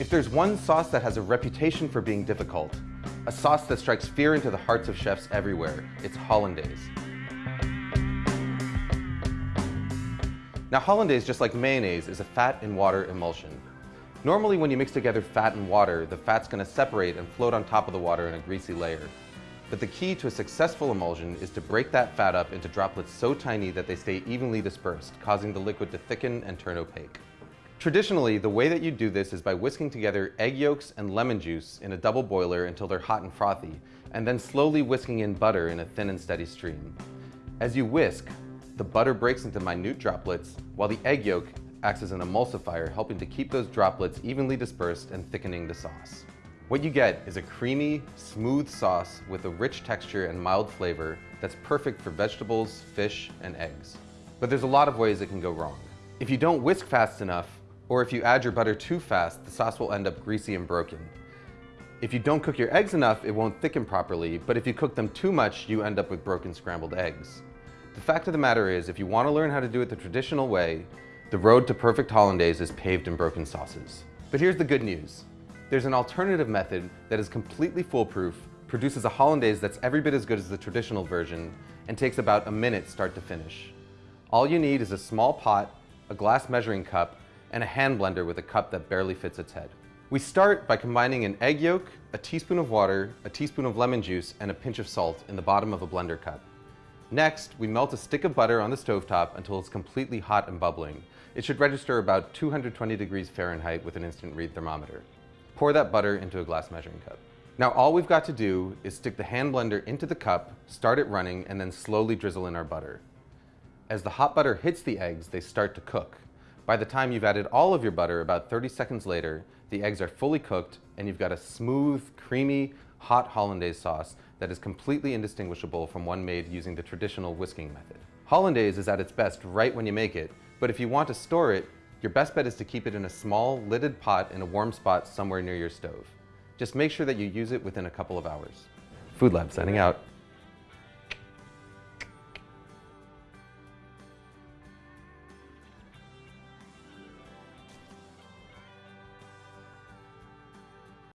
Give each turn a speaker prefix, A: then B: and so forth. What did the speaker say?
A: If there's one sauce that has a reputation for being difficult, a sauce that strikes fear into the hearts of chefs everywhere, it's hollandaise. Now hollandaise, just like mayonnaise, is a fat and water emulsion. Normally when you mix together fat and water, the fat's going to separate and float on top of the water in a greasy layer. But the key to a successful emulsion is to break that fat up into droplets so tiny that they stay evenly dispersed, causing the liquid to thicken and turn opaque. Traditionally, the way that you do this is by whisking together egg yolks and lemon juice in a double boiler until they're hot and frothy, and then slowly whisking in butter in a thin and steady stream. As you whisk, the butter breaks into minute droplets, while the egg yolk acts as an emulsifier, helping to keep those droplets evenly dispersed and thickening the sauce. What you get is a creamy, smooth sauce with a rich texture and mild flavor that's perfect for vegetables, fish, and eggs. But there's a lot of ways it can go wrong. If you don't whisk fast enough, or if you add your butter too fast, the sauce will end up greasy and broken. If you don't cook your eggs enough, it won't thicken properly, but if you cook them too much, you end up with broken scrambled eggs. The fact of the matter is, if you want to learn how to do it the traditional way, the road to perfect hollandaise is paved in broken sauces. But here's the good news. There's an alternative method that is completely foolproof, produces a hollandaise that's every bit as good as the traditional version, and takes about a minute start to finish. All you need is a small pot, a glass measuring cup, and a hand blender with a cup that barely fits its head. We start by combining an egg yolk, a teaspoon of water, a teaspoon of lemon juice, and a pinch of salt in the bottom of a blender cup. Next, we melt a stick of butter on the stovetop until it's completely hot and bubbling. It should register about 220 degrees Fahrenheit with an instant read thermometer. Pour that butter into a glass measuring cup. Now all we've got to do is stick the hand blender into the cup, start it running, and then slowly drizzle in our butter. As the hot butter hits the eggs, they start to cook. By the time you've added all of your butter, about 30 seconds later, the eggs are fully cooked and you've got a smooth, creamy, hot hollandaise sauce that is completely indistinguishable from one made using the traditional whisking method. Hollandaise is at its best right when you make it, but if you want to store it, your best bet is to keep it in a small, lidded pot in a warm spot somewhere near your stove. Just make sure that you use it within a couple of hours. Food Lab signing out.